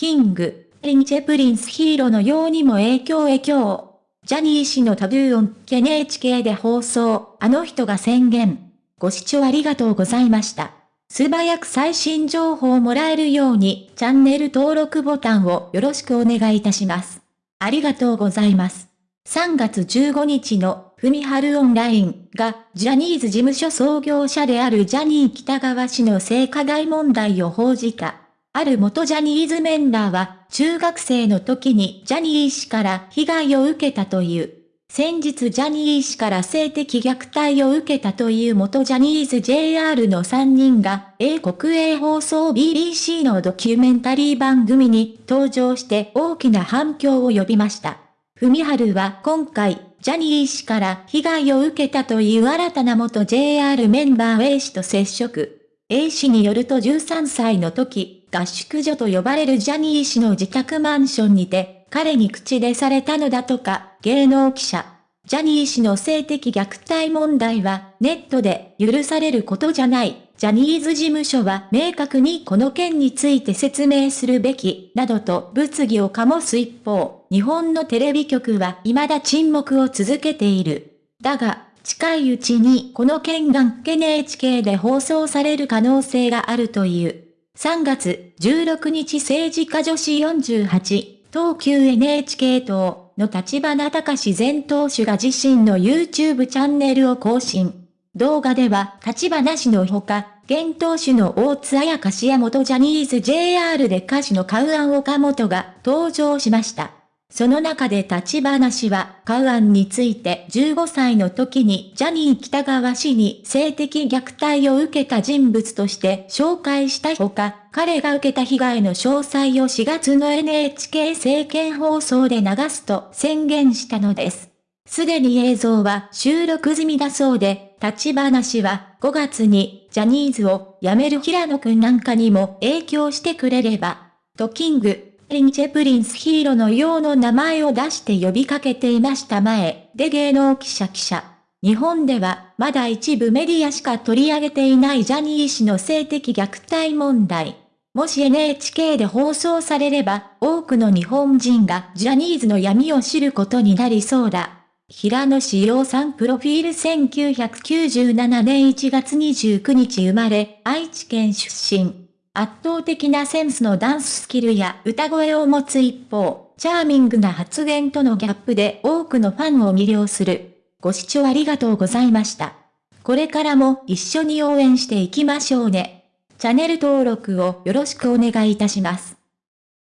キング、リンチェプリンスヒーローのようにも影響影響。ジャニー氏のタブーオン NHK で放送、あの人が宣言。ご視聴ありがとうございました。素早く最新情報をもらえるように、チャンネル登録ボタンをよろしくお願いいたします。ありがとうございます。3月15日の、ふみはるオンラインが、ジャニーズ事務所創業者であるジャニー北川氏の性加害問題を報じた。ある元ジャニーズメンバーは、中学生の時にジャニー氏から被害を受けたという。先日ジャニー氏から性的虐待を受けたという元ジャニーズ JR の3人が、英国営放送 BBC のドキュメンタリー番組に登場して大きな反響を呼びました。ふみはるは今回、ジャニー氏から被害を受けたという新たな元 JR メンバー A 氏と接触。A 氏によると13歳の時、合宿所と呼ばれるジャニー氏の自宅マンションにて、彼に口でされたのだとか、芸能記者。ジャニー氏の性的虐待問題は、ネットで許されることじゃない。ジャニーズ事務所は明確にこの件について説明するべき、などと物議を醸す一方、日本のテレビ局は未だ沈黙を続けている。だが、近いうちにこの件が NHK で放送される可能性があるという。3月16日政治家女子48、東急 NHK 党の立花隆前党首が自身の YouTube チャンネルを更新。動画では立花氏のほか、現党首の大津彩香氏や元ジャニーズ JR で歌手のカウアン岡本が登場しました。その中で立花氏は、カウアンについて15歳の時にジャニー北川氏に性的虐待を受けた人物として紹介したほか、彼が受けた被害の詳細を4月の NHK 政見放送で流すと宣言したのです。すでに映像は収録済みだそうで、立花氏は5月にジャニーズを辞める平野くんなんかにも影響してくれれば、と King & Prince 平野紫耀の名前を出して呼びかけていました前、で芸能記者記者。日本では、まだ一部メディアしか取り上げていないジャニー氏の性的虐待問題。もし NHK で放送されれば、多くの日本人がジャニーズの闇を知ることになりそうだ。平野志陽さんプロフィール1997年1月29日生まれ、愛知県出身。圧倒的なセンスのダンススキルや歌声を持つ一方、チャーミングな発言とのギャップで多くのファンを魅了する。ご視聴ありがとうございました。これからも一緒に応援していきましょうね。チャンネル登録をよろしくお願いいたします。